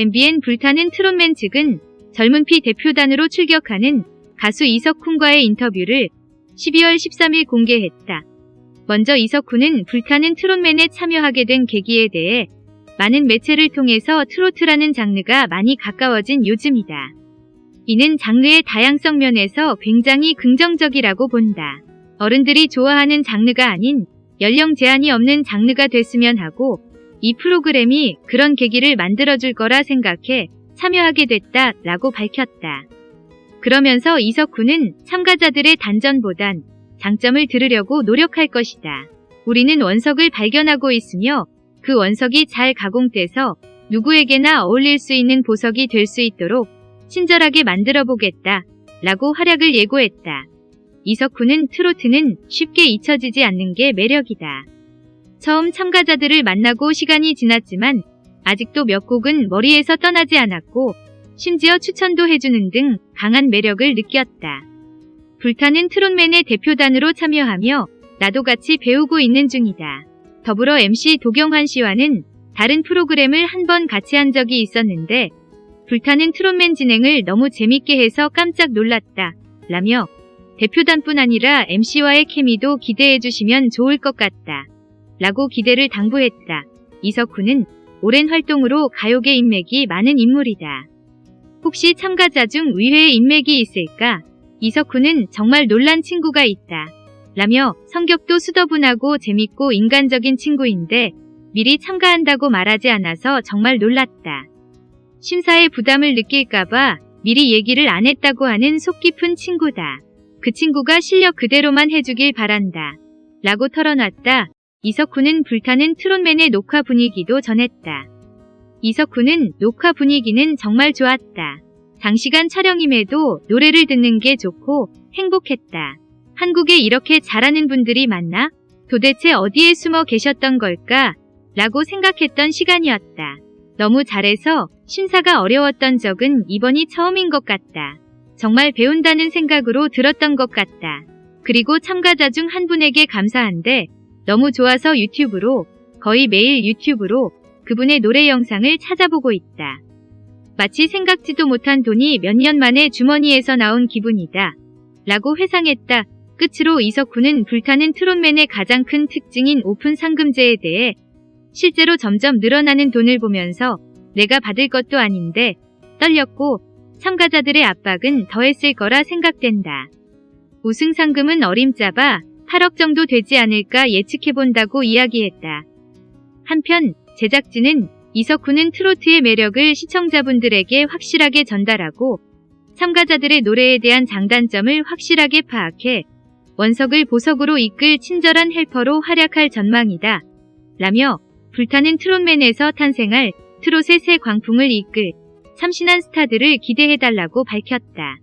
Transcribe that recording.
MBN 불타는 트롯맨 측은 젊은 피 대표단으로 출격하는 가수 이석훈과의 인터뷰를 12월 13일 공개했다. 먼저 이석훈은 불타는 트롯맨에 참여하게 된 계기에 대해 많은 매체를 통해서 트로트라는 장르가 많이 가까워진 요즘이다. 이는 장르의 다양성 면에서 굉장히 긍정적이라고 본다. 어른들이 좋아하는 장르가 아닌 연령 제한이 없는 장르가 됐으면 하고 이 프로그램이 그런 계기를 만들어줄 거라 생각해 참여하게 됐다 라고 밝혔다. 그러면서 이석훈은 참가자들의 단전보단 장점을 들으려고 노력할 것이다. 우리는 원석을 발견하고 있으며 그 원석이 잘 가공돼서 누구에게나 어울릴 수 있는 보석이 될 수 있도록 친절하게 만들어 보겠다 라고 활약을 예고했다. 이석훈은 트로트는 쉽게 잊혀지지 않는 게 매력이다. 처음 참가자들을 만나고 시간이 지났지만 아직도 몇 곡은 머리에서 떠나지 않았고 심지어 추천도 해주는 등 강한 매력을 느꼈다. 불타는 트롯맨의 대표단으로 참여하며 나도 같이 배우고 있는 중이다. 더불어 MC 도경환 씨와는 다른 프로그램을 한 번 같이 한 적이 있었는데 불타는 트롯맨 진행을 너무 재밌게 해서 깜짝 놀랐다. 라며 대표단뿐 아니라 MC와의 케미도 기대해 주시면 좋을 것 같다. 라고 기대를 당부했다. 이석훈은 오랜 활동으로 가요계 인맥이 많은 인물이다. 혹시 참가자 중 의외의 인맥이 있을까? 이석훈은 정말 놀란 친구가 있다. 라며 성격도 수더분하고 재밌고 인간적인 친구인데 미리 참가한다고 말하지 않아서 정말 놀랐다. 심사에 부담을 느낄까봐 미리 얘기를 안 했다고 하는 속 깊은 친구다. 그 친구가 실력 그대로만 해주길 바란다. 라고 털어놨다. 이석훈은 불타는 트롯맨의 녹화 분위기도 전했다. 이석훈은 녹화 분위기는 정말 좋았다. 장시간 촬영임에도 노래를 듣는 게 좋고 행복했다. 한국에 이렇게 잘하는 분들이 많나? 도대체 어디에 숨어 계셨던 걸까? 라고 생각했던 시간이었다. 너무 잘해서 심사가 어려웠던 적은 이번이 처음인 것 같다. 정말 배운다는 생각으로 들었던 것 같다. 그리고 참가자 중 한 분에게 감사한데 너무 좋아서 유튜브로 거의 매일 유튜브로 그분의 노래 영상을 찾아보고 있다. 마치 생각지도 못한 돈이 몇 년 만에 주머니에서 나온 기분이다. 라고 회상했다. 끝으로 이석훈은 불타는 트롯맨의 가장 큰 특징인 오픈 상금제에 대해 실제로 점점 늘어나는 돈을 보면서 내가 받을 것도 아닌데 떨렸고 참가자들의 압박은 더했을 거라 생각된다. 우승 상금은 어림잡아 8억 정도 되지 않을까 예측해본다고 이야기했다. 한편 제작진은 이석훈은 트로트의 매력을 시청자분들에게 확실하게 전달하고 참가자들의 노래에 대한 장단점을 확실하게 파악해 원석을 보석으로 이끌 친절한 헬퍼로 활약할 전망이다. 라며 불타는 트롯맨에서 탄생할 트롯의 새 광풍을 이끌 참신한 스타들을 기대해달라고 밝혔다.